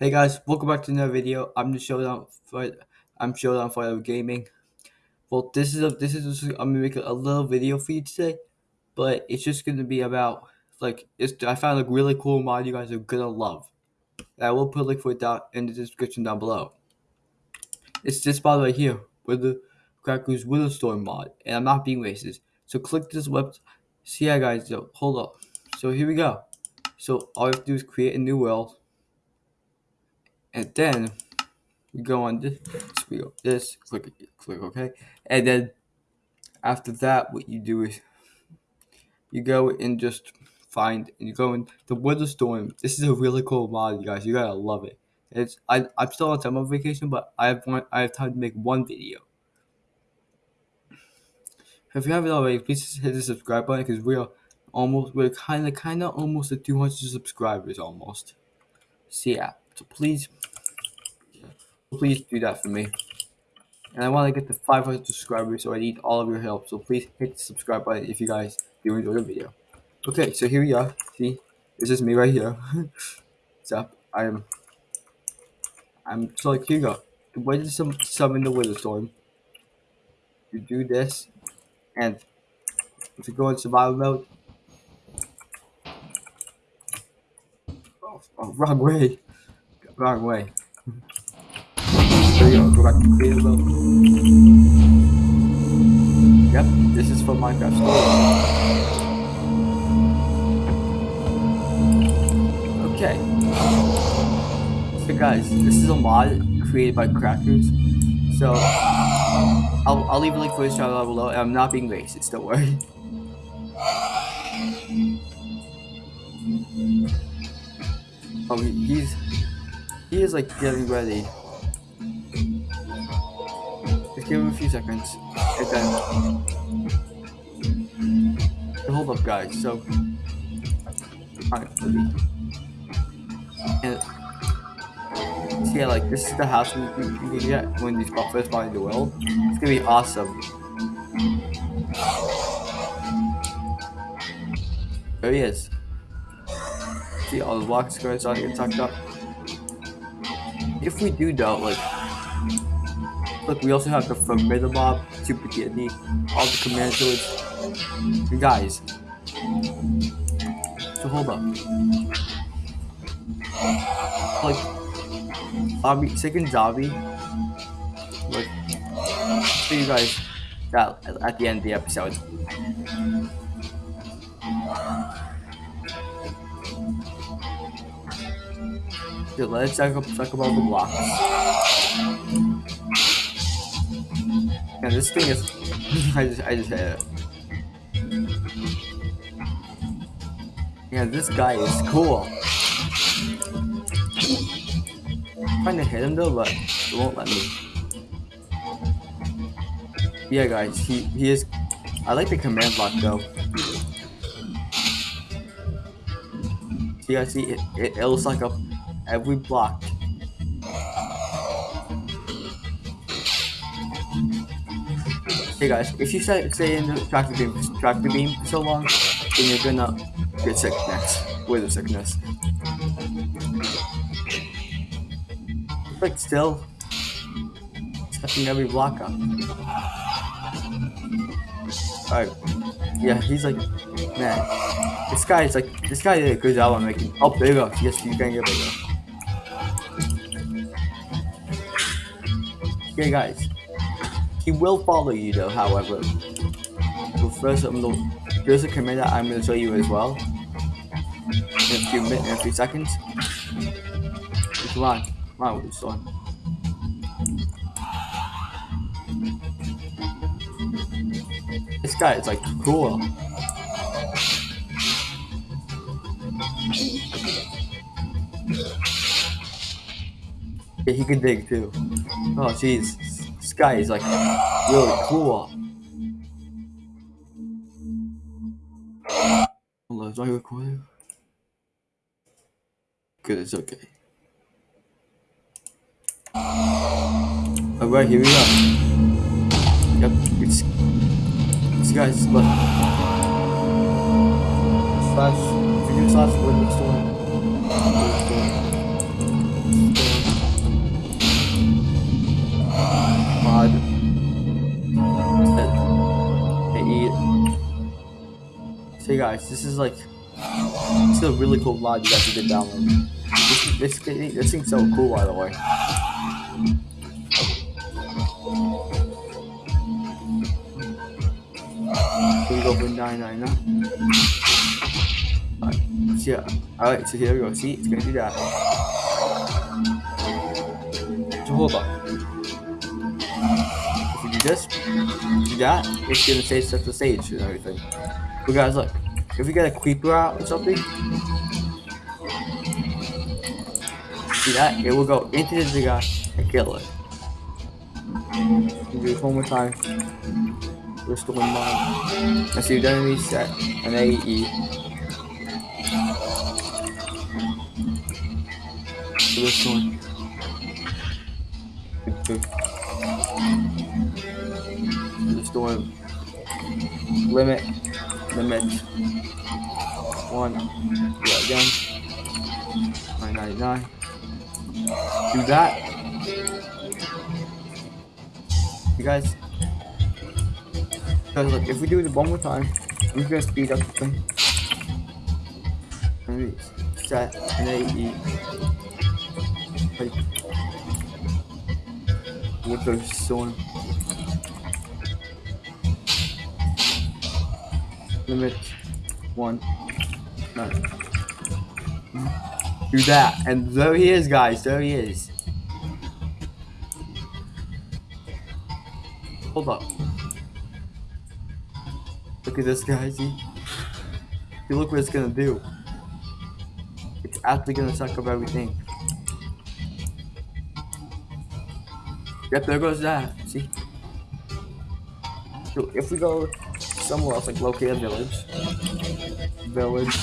Hey guys, welcome back to another video. I'm the Showdown for I'm Showdown Forever Gaming. Well, this is a this is just, I'm gonna make a, a little video for you today, but it's just gonna be about like it's I found a really cool mod you guys are gonna love. I will put a link for it down in the description down below. It's this mod right here with the Crackers Witherstorm mod, and I'm not being racist. So click this web. See so yeah, guys. So hold up. So here we go. So all you have to do is create a new world and then we go on this, we go this, click, click OK, and then after that, what you do is you go and just find and you go in the Wither Storm. This is a really cool mod, you guys. You gotta love it. It's I I'm still on summer vacation, but I have one I have time to make one video. If you haven't already, please hit the subscribe button because we are almost we're kind of kind of almost at 200 subscribers almost. So yeah, so please please do that for me. And I want to get to 500 subscribers, so I need all of your help. So please hit the subscribe button if you guys do enjoy the video. Okay, so here we are. See, this is me right here. so I'm, I'm so like here you go. To sum, summon the wither storm. You do this, and if you go in survival mode. Oh, oh wrong way, wrong way. There you go, go back to creative mode. Yep, this is for Minecraft Story. Okay. So guys, this is a mod created by Crackers. So, I'll, I'll leave a link for his channel below, and I'm not being racist, don't worry. Oh, he's, he is like getting ready give him a few seconds. And then, hold up, guys. So, alright, and so yeah, like this is the house you can get when these first find the world. It's gonna be awesome. Oh, there he is. See all the blocks going on get tucked up. If we do though, like Look, we also have the Formidable, Super Kidney, all the command tools. You guys. So hold up. Like, zombie, second zombie. Like, see you guys that at the end of the episode. Let's talk, about the blocks. Yeah, this thing is. I just, I just hit it. Yeah, this guy is cool. I'm trying to hit him though, but it won't let me. Yeah, guys, he he is. I like the command block though. See, I see it. It, it looks like a every block Hey guys, if you stay, in the tractor beam, tractor beam for so long, then you're gonna get sick next. With a sickness. Like still, stepping every block up. Alright, yeah, he's like, man, this guy is like, this guy did a good job on making. Oh, there you go. Yes, you can get bigger. Okay, guys. He will follow you though, however. But first, I'm gonna, there's a command that I'm going to show you as well. In a few minutes, in a few seconds. Come on, come on this one. This guy is like cool. Yeah, he can dig too. Oh jeez This guy is like really cool. Hold on, is I recording? Good, it's okay. Alright, here we go. Yep, it's this guy's. Slash video slash guys, this is like this is a really cool mod you guys should download. This this this thing's so cool by the way. Here we go for 999. Alright, so yeah. Alright, so here we go. See, it's gonna do that. So hold on. If we do this, do that, it's gonna say set the stage and everything. But guys, look, if we get a creeper out or something, see that? It will go into the guy and kill it. We'll Do it one more time. Restore mine. Let's see, then reset an AE. So this one. Good, Restore limit, One. Do that again. 999. Do that. You guys because look, if we do it one more time, I'm just gonna speed up the thing. Maybe set an AE. Like, what the storm. Limit one. No. Do that, and there he is, guys. There he is. Hold up. Look at this guy, see? See, look what it's gonna do. It's actually gonna suck up everything. Yep, there goes that. See? So if we go somewhere else, like locate a village, village,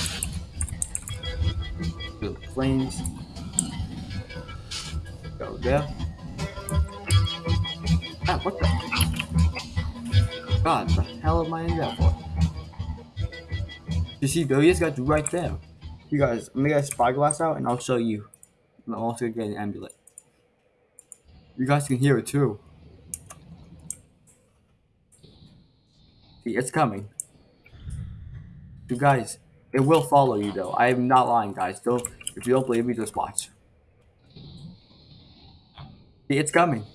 plains, go there. Ah, what the? God, the hell am I in there for? You see, Billy has got right there. You guys, I'm gonna get a spyglass out and I'll show you. I'm also gonna get an amulet. You guys can hear it too. It's coming. You guys, it will follow you though. I am not lying, guys. Don't if you don't believe me, just watch. It's coming.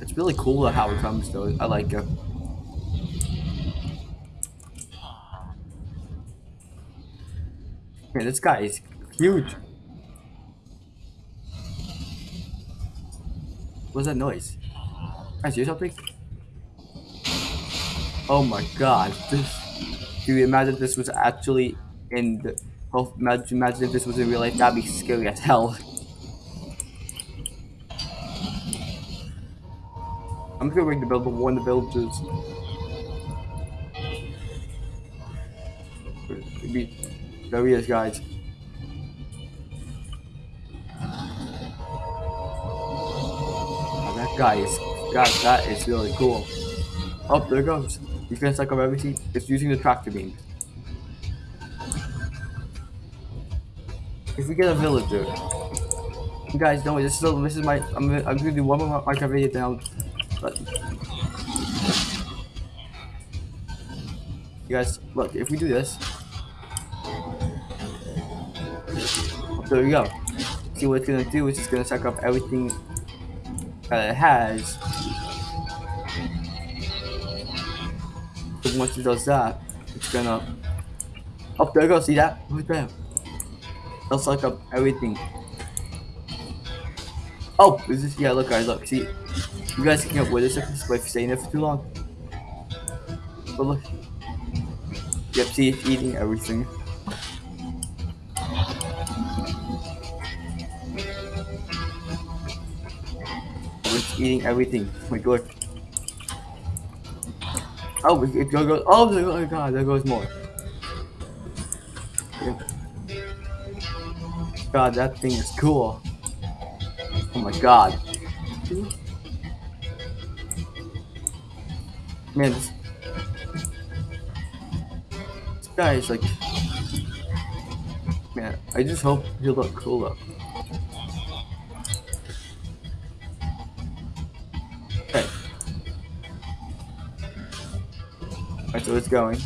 It's really cool how it comes though. I like it. Man, this guy is huge. What's that noise? I see something? Oh my god. This, do you imagine this was actually in the... Oh, imagine, imagine if this was in real life. That'd be scary as hell. I'm just gonna ring the bell to warn the villagers. Maybe there he is, guys. That guy is, God, that is really cool. Oh, there goes. He's gonna suck up everything. It's using the tractor beam. If we get a villager, you guys know this is this is my I'm gonna, I'm gonna do one more Minecraft video now. But you guys, look, if we do this, there we go. See what it's gonna do is it's gonna suck up everything it has. So once it does that, it's gonna. Oh, there you go. See that? Right there. It'll suck up everything. Oh, is this? Yeah, look, guys, look. See, you guys can't with this if staying there for too long. But look. Yep, see, it's eating everything. Eating everything. Oh my god. Oh, it, goes. Oh my oh god, there goes more. God, that thing is cool. Oh my god. Man, this, this guy is like. Man, I just hope he'll look cool though. So it's going.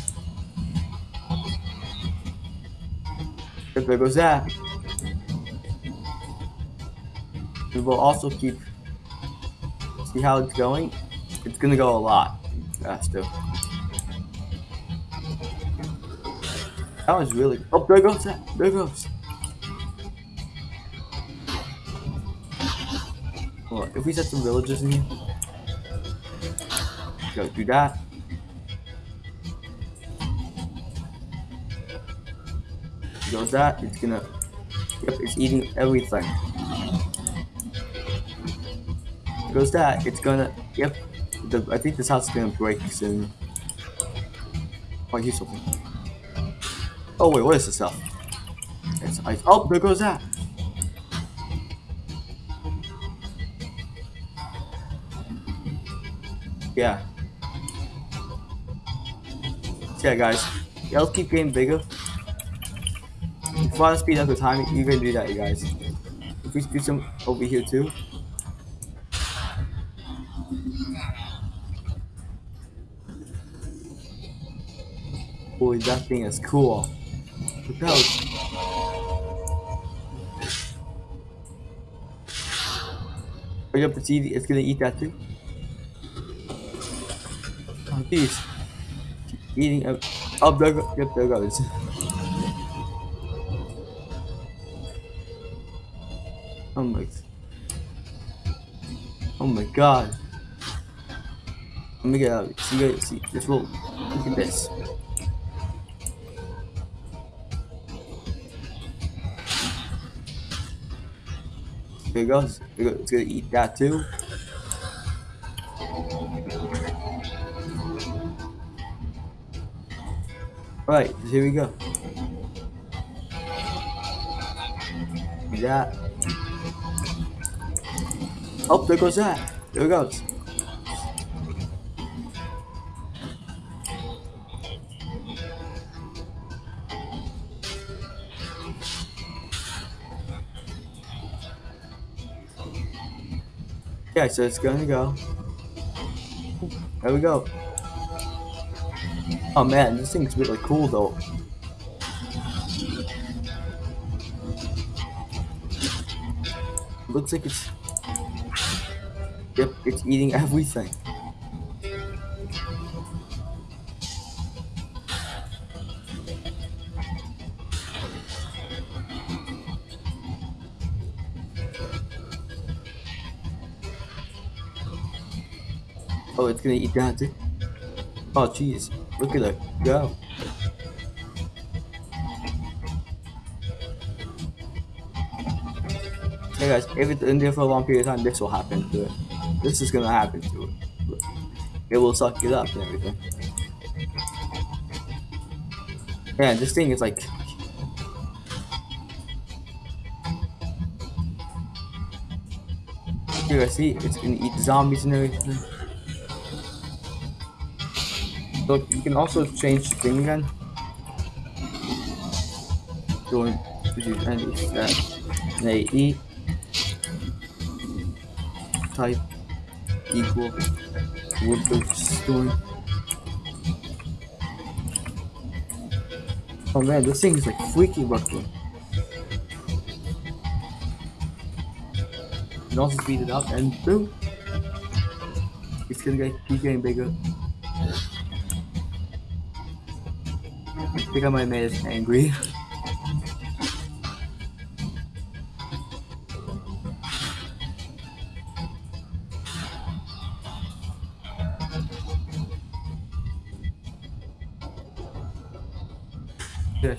There goes that. We will also keep see how it's going. It's gonna go a lot faster. That was really oh there goes that there goes. Well, if we set some villages in here, go do that. Goes that, it's gonna yep, it's eating everything. Goes that, it's gonna yep. The, I think this house is gonna break soon. Oh, I something. Oh wait, what is this stuff? It's ice. Oh, there goes that. Yeah. Yeah, guys. Let's keep getting bigger. If you to speed up the time, you can do that, you guys. If we do some over here too. Boy, that thing is cool. Look out. Bring up the TV, it's gonna eat that too. Oh, jeez. Eating up. Oh, there. Yep, there goes. Oh my. Oh my god. Let me get out. See, guys, see, this will. Look at this. There it goes. It's gonna eat that too. Alright, here we go. That. Oh, there goes that. There it goes. Okay, so it's gonna go. There we go. Oh man, this thing's really cool though. Looks like it's... Yep, it's eating everything. Oh, it's gonna eat that too. Oh, jeez. Look at it. Go. Hey guys, if it's in there for a long period of time, this will happen to it. This is gonna happen to it. It will suck it up and everything. Man, this thing is like... You guys see? It's gonna eat zombies and everything. So you can also change the thing again. Going to do any that they eat type equal the story. Oh man, this thing is like freaking working. You can also speed it up and boom. It's gonna get keep getting bigger. I think I might have made angry.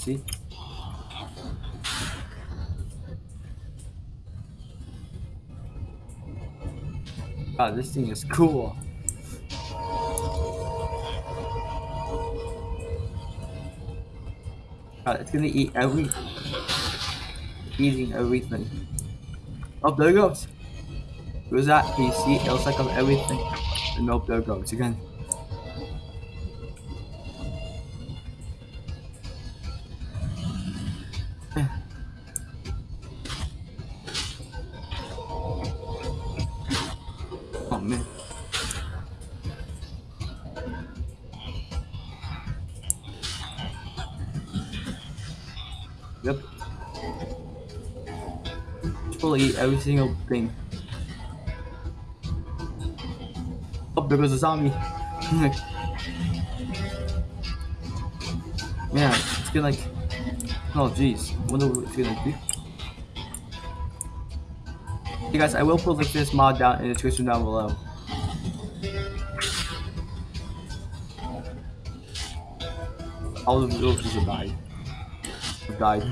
See? Wow, this thing is cool. Uh, it's gonna eat every eating everything. Oh there it goes. Who's that? Can you see? It'll suck up everything. And nope, there it goes again. Single thing. Oh, there goes a zombie. Man, it's gonna like. Oh, jeez. Wonder what it's gonna do. Hey guys, I will put like this mod down in the description down below. All the villagers have died. Have died.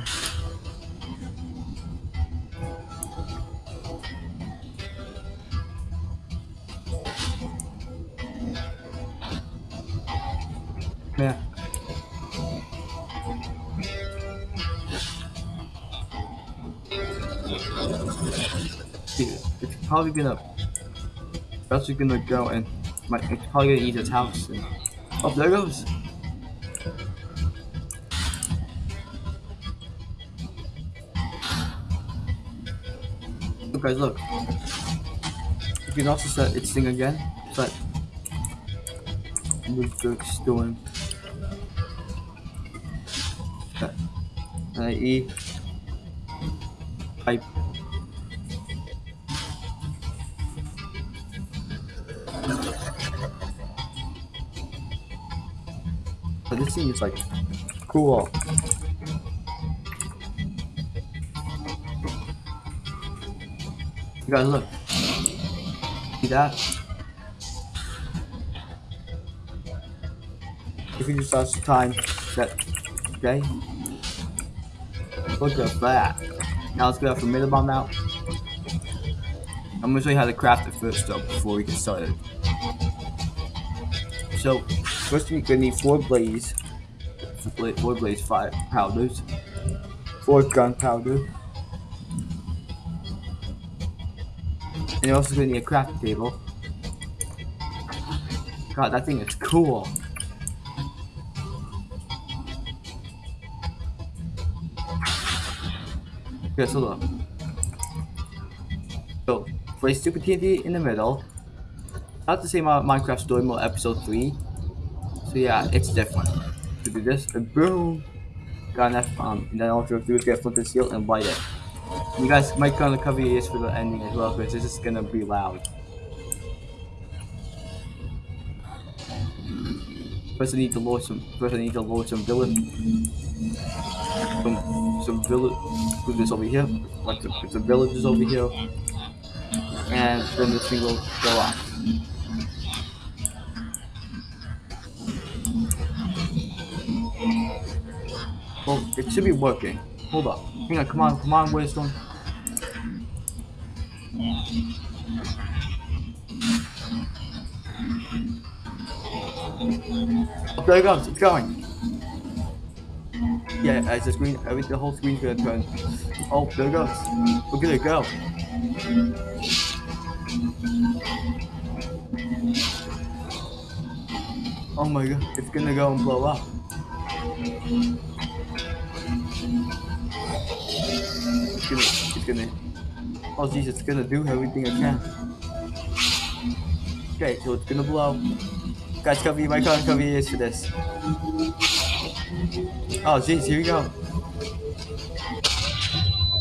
Probably gonna. That's gonna go and. My, it's probably gonna eat its house. And, oh, there goes. Look, guys, look. You can also set its thing again, but the Dirk's doing. Uh, E. Is like cool. You guys look. See that? If you just watch the time that okay? Look at that. Now let's get our formidable bomb out. I'm gonna show you how to craft it first though before we get started. So first we're gonna need four blaze, blaze five powders, four gunpowder, and you're also gonna need a crafting table. God, that thing is cool. Okay, so look. So, place Super TNT in the middle. Not the same as Minecraft Story Mode Episode 3. So yeah, it's different. To do this, and boom! Got enough um, and then all you have to do is get flip the seal and light it. You guys might of cover your ears for the ending as well, because this is gonna be loud. First I need to load some first I need to load some village some some village do this over here. Like some villages over here. And then this thing will go off. It should be working. Hold up. Hang on, come on, come on, Wisdom. Oh, there it goes, it's going. Yeah, as the screen, every, the whole screen's gonna turn. Oh, there it goes. Look at it go. Oh my god, it's gonna go and blow up. Gonna, oh jeez, it's gonna do everything it can. Okay, so it's gonna blow. Guys, cover my car, cover your ears for this. Oh jeez, here we go.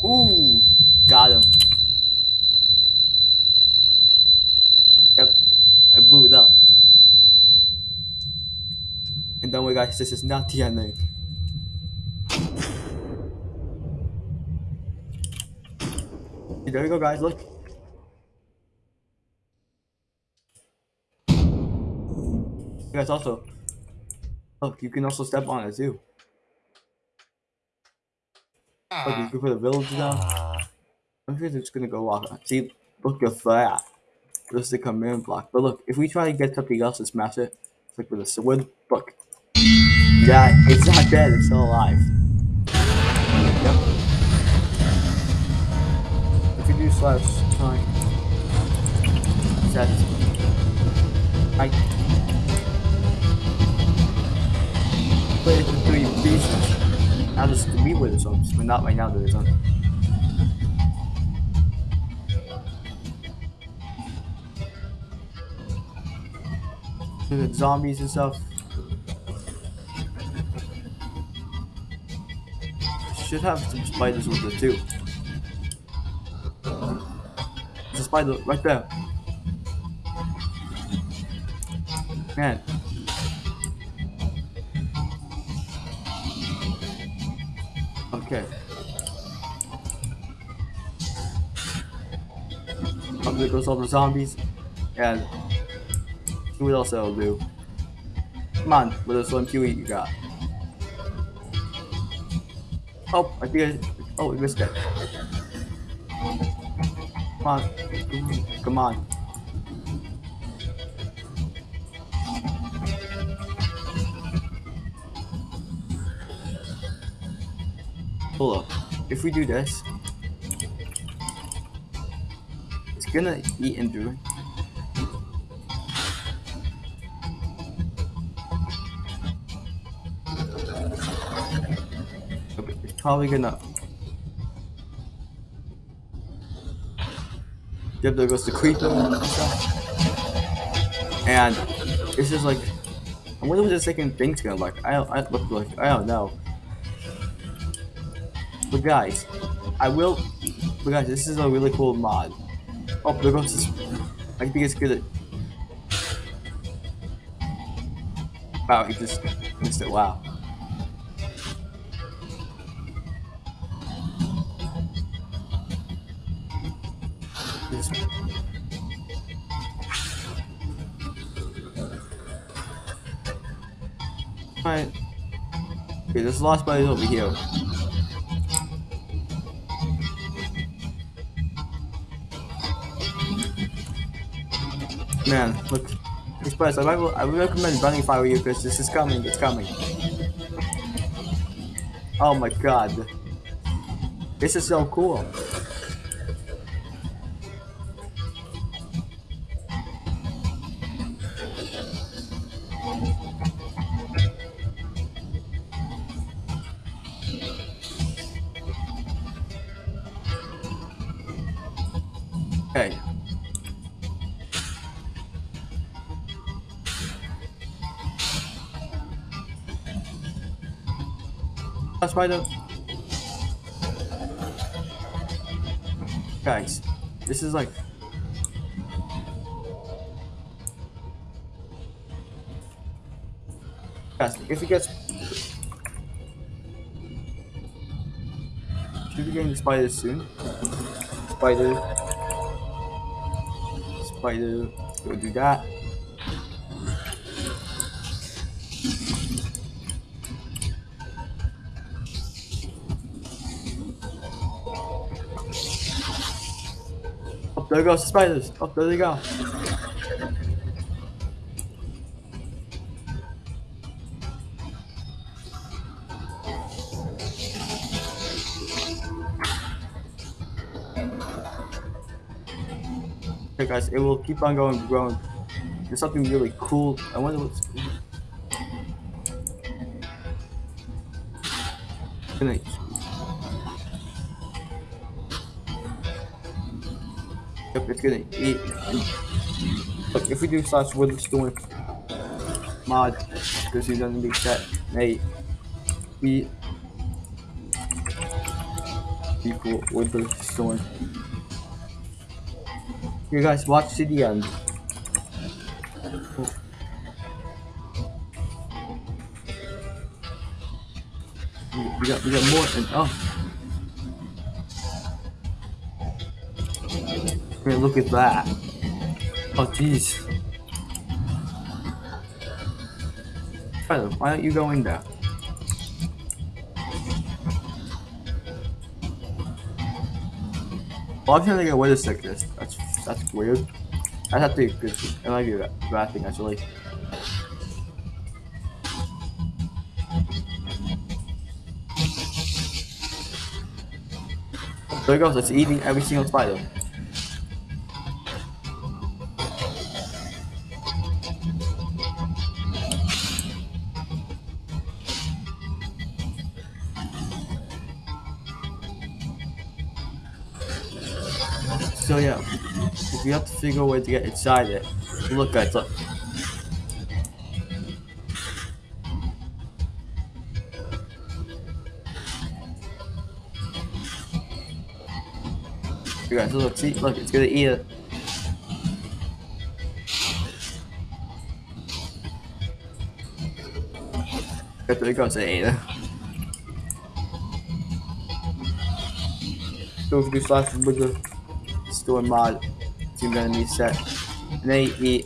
Ooh, got him. Yep, I blew it up. And don't worry guys, this is not the ending. There you go guys, look. You guys also, look, you can also step on it too. Look, you can put a village down. I'm sure it's gonna go off. See, look at that. This is the command block. But look, if we try to get something else and smash it, it's like with a sword, look. Yeah, it's not dead, it's still alive. Slash time, set, I it into three pieces. Now there's three with it, so but not right now there isn't. The zombies and stuff. should have some spiders with it too. Spider right there. Man. Okay. Up there goes all the zombies. And see what else that'll do. Come on, with a slim Huey you got. Oh, I think I, oh, we missed it. Come on, come on. Hold up. If we do this, it's gonna eat into It's probably gonna. Yep, there goes the creeper and it's just like, I wonder what the second thing's gonna look. I I look like I don't know. But guys, I will. But guys, this is a really cool mod. Oh, there goes this. I think it's good. Wow, he just missed it. Wow. This last body is over here. Man, look. Express, I, might, I would recommend running if I were you because this is coming, it's coming. Oh my god. This is so cool. The guys. This is like guys. If it gets should be getting spiders soon. Spider. Spider. Go do that. There goes the spiders. Oh, there they go. Okay, guys, it will keep on going, growing. There's something really cool. I wonder what's gonna. It's gonna eat. Look, if we do slash doing mod, because he's gonna be set, hey, we people with the storm. You guys watch to the end. We got we got more and oh. Look at that. Oh jeez. Tyler, why don't you go in there? Well, I'm trying to get away with sickness. That's that's weird. I'd have to be good. It might be a bad thing actually. There it goes. It's eating every single spider. because we have to figure a way to get inside it. Look, guys, look. You guys, look, see, look, it's gonna eat it. Got to to eat it. Don't be fast, but It's in mod team gonna need set. And they eat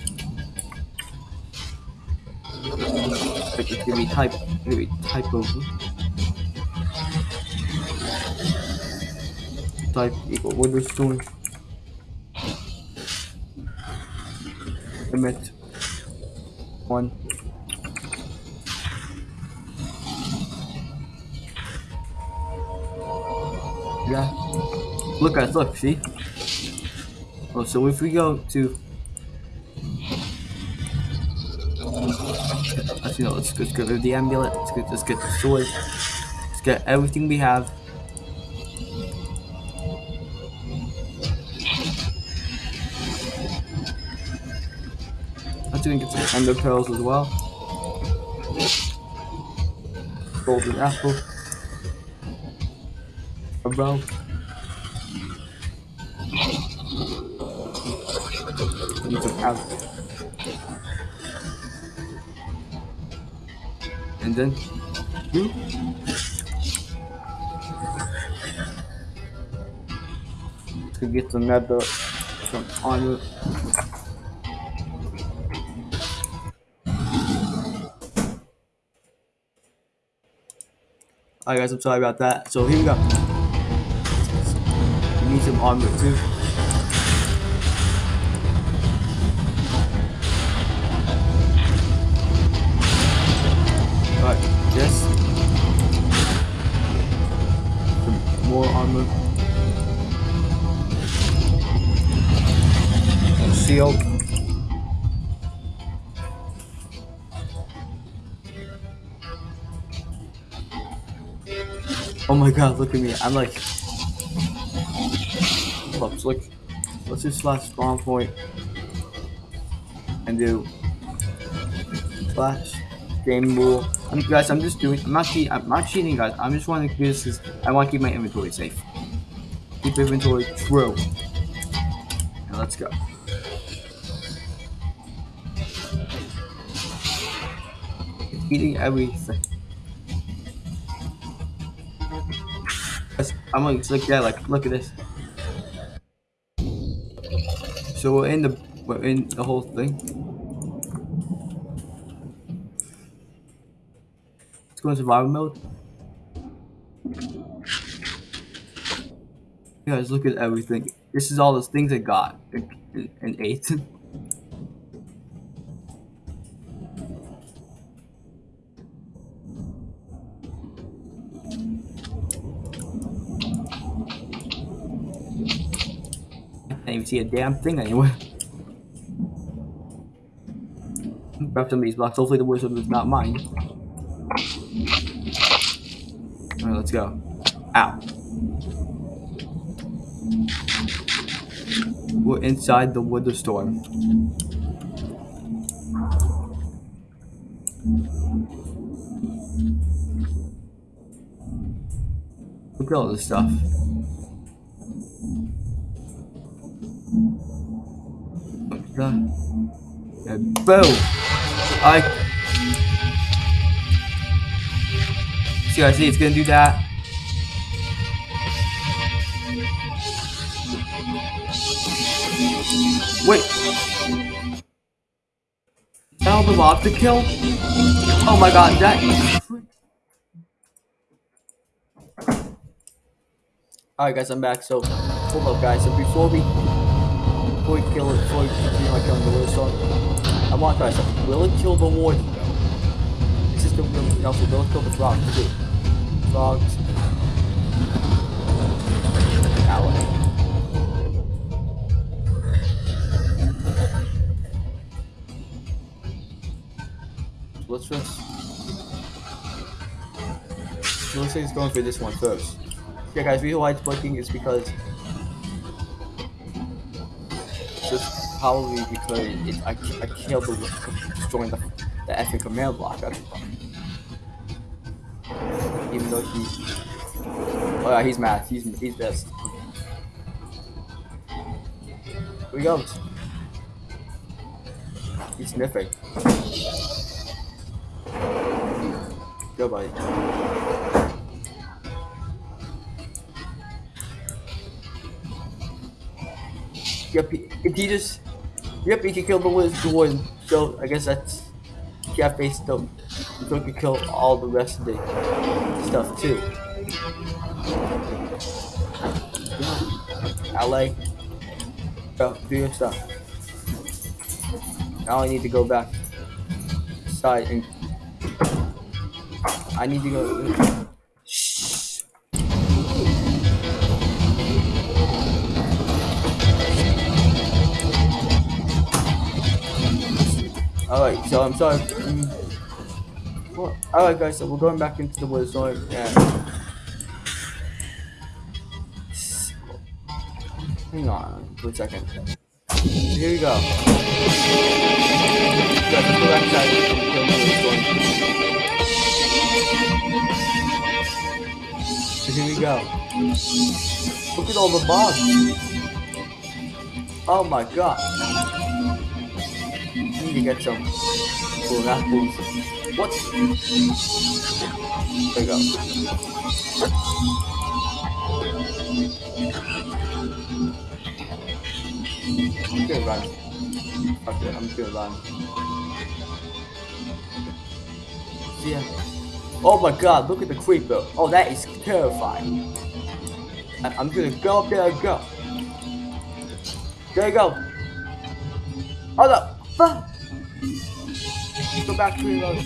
like it's gonna be type it's gonna be type of type equal window stone. Emit one. Yeah. Look guys, look, see? Oh, so if we go to you know, let's, let's get rid of the amulet, let's get let's get the sword, let's get everything we have. Let's even get some ender pearls as well. Golden apple. A bow. Apple. And then, hmm? to get another some armor. Alright guys, I'm sorry about that. So here we go. We need some armor too. Yes. Some more armor. And shield. Oh my god, look at me. I'm like. Let's look. Let's just slash spawn point and do slash game rule. I'm, guys, I'm just doing. I'm not cheating. I'm not cheating, guys. I'm just wanting to do this because I want to keep my inventory safe. Keep inventory true. Now let's go. Eating everything. I'm like, look, yeah, like, look at this. So we're in the, we're in the whole thing. Let's go in survival mode. Guys, look at everything. This is all the things I got and, ate. I can't even see a damn thing anywhere. Grab some of these blocks. Hopefully the wizard is not mine. Let's go. Out. We're inside the Wither Storm. Look at all this stuff. That? And boom! I see. It's gonna do that. Wait. Now the mob to kill? Oh my god, that Alright guys, I'm back. So hold up guys. So before we before we kill it, before we continue like killing the Wither Storm, I want to try something. Will it kill the warden? Will also it kill the frogs too? Frogs. Ally. let's just it's going for this one first. Yeah guys, reason why it's blinking is because just probably because it, I, I killed the destroying the, the effing command block. Even though he Oh yeah, he's mad. He's he's pissed. Here he goes. He's sniffing. Go, buddy. Yep, he, if he just... Yep, he can kill the Wizard one. So, I guess that's... Cafe stuff. So he can kill all the rest of the stuff, too. LA. Go, do your stuff. Now I need to go back side and I need to go. Shh. Alright, so I'm sorry. Well, Alright guys, so we're going back into the woods, so yeah. Hang on for a second. Here we go. So here we go. Look at all the bugs. Oh my god. I need to get some cool apples. What? There we go. I'm gonna run. Fuck it, I'm just gonna run. Yeah. Oh my god, look at the creeper. Oh, that is terrifying. I I'm gonna go up there and go. There you go. Oh no! Fuck! Go back to your road.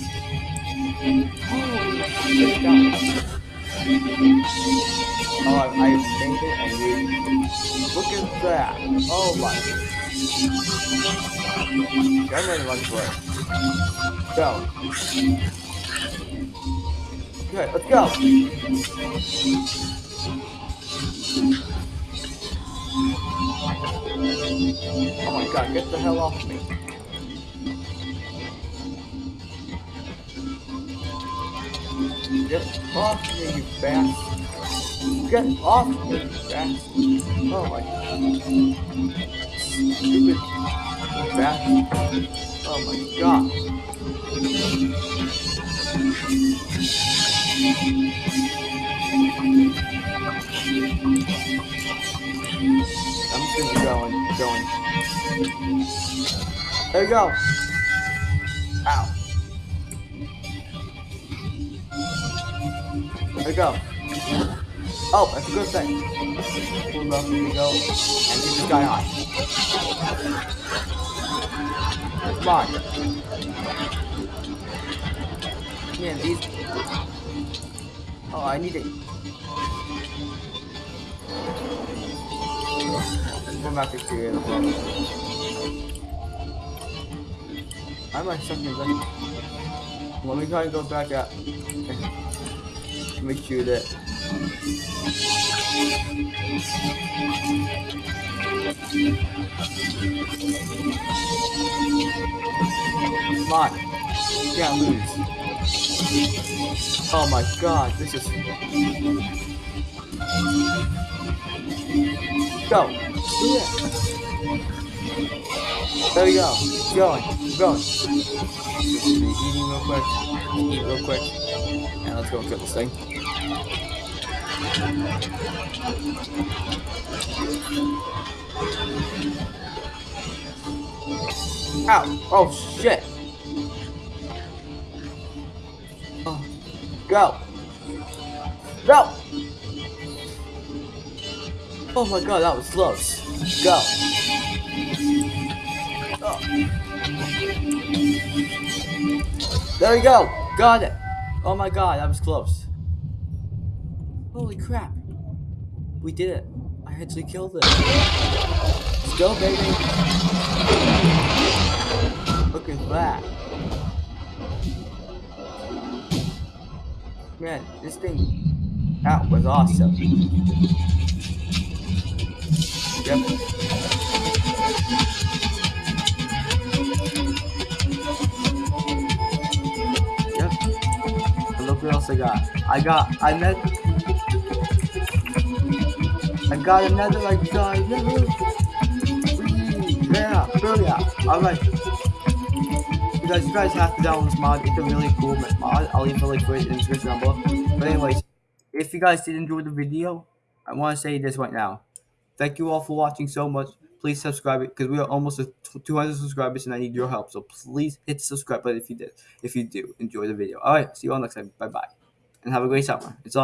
Oh, I, I made it and we look at that. Oh my. I'm ready to run. Go. Okay, let's go. Oh my god, get the hell off me. Get off me, you bastard. Get off me, you bastard. Oh my god. stupid bastard. Oh my god. I'm just gonna be going, going. There you go. Ow. There you go. Oh, that's a good thing. Pull up, here we go. And get this guy on. Come on. Man, these. Oh, I need it. I'm not to create a problem. I might suck me back. Let me try and go back up. Make sure that. Come on. Can't lose. Oh my god, this is. Go. Yeah. There we go. Going. Going. Eating real quick. Eat real quick. And let's go and kill this thing. Ow! Oh shit! Oh. Go! Go! Oh my god, that was close. Go. Oh. There we go. Got it. Oh my god, that was close. Holy crap. We did it. I actually killed it. Let's go, baby. Look at that. Man, this thing, that was awesome. Yep. Yep. And look what else I got. I got, I met, I got another, another. Whee! Yeah, Booyah. Alright. You guys, you guys have to download this mod. It's a really cool mod. I'll leave a link for it in the description down below. But anyways, if you guys did enjoy the video, I want to say this right now. Thank you all for watching so much. Please subscribe because we are almost at 200 subscribers and I need your help. So please hit the subscribe button if you did. If you do enjoy the video. All right, see you all next time. Bye bye, and have a great summer. It's all.